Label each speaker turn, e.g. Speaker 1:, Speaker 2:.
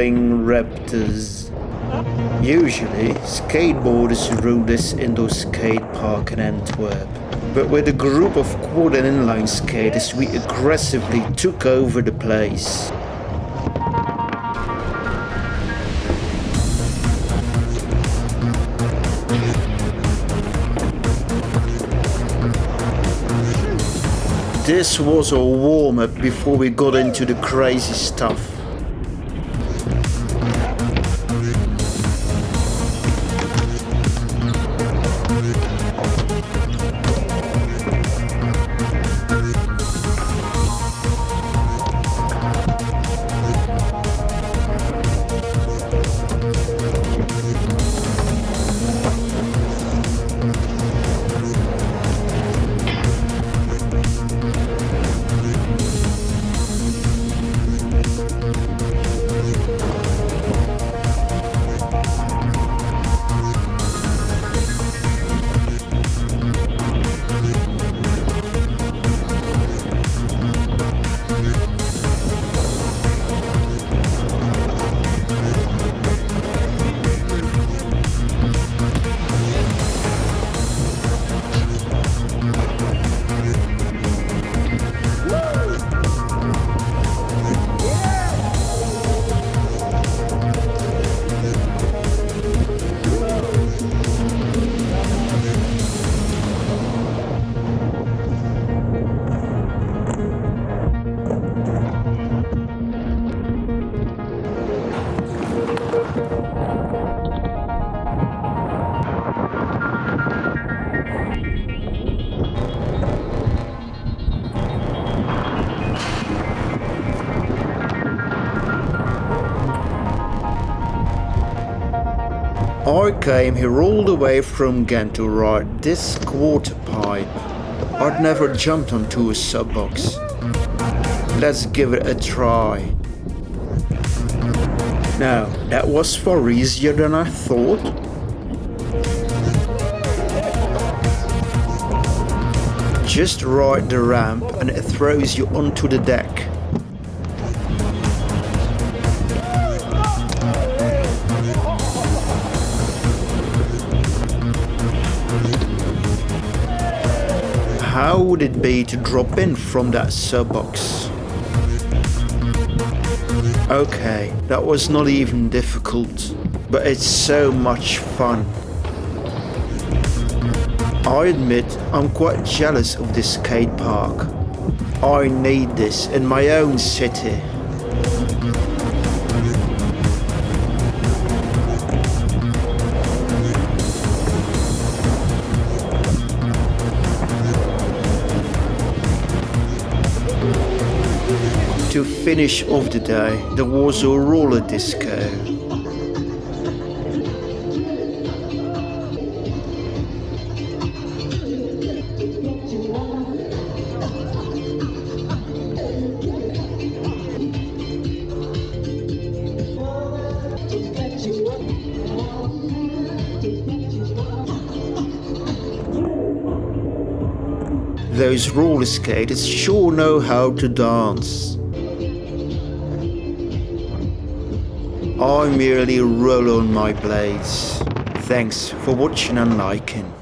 Speaker 1: rolling raptors. Usually, skateboarders rule this indoor skate park in Antwerp. But with a group of quad and inline skaters, we aggressively took over the place. This was a warm-up before we got into the crazy stuff. Came here all the way from ride this quarter pipe. I'd never jumped onto a sub box. Let's give it a try. Now, that was far easier than I thought. Just ride the ramp and it throws you onto the deck. How would it be to drop in from that sub box? Okay, that was not even difficult, but it's so much fun. I admit I'm quite jealous of this skate park. I need this in my own city. To finish off the day, there was a roller disco. Those roller skaters sure know how to dance. I merely roll on my blades. Thanks for watching and liking.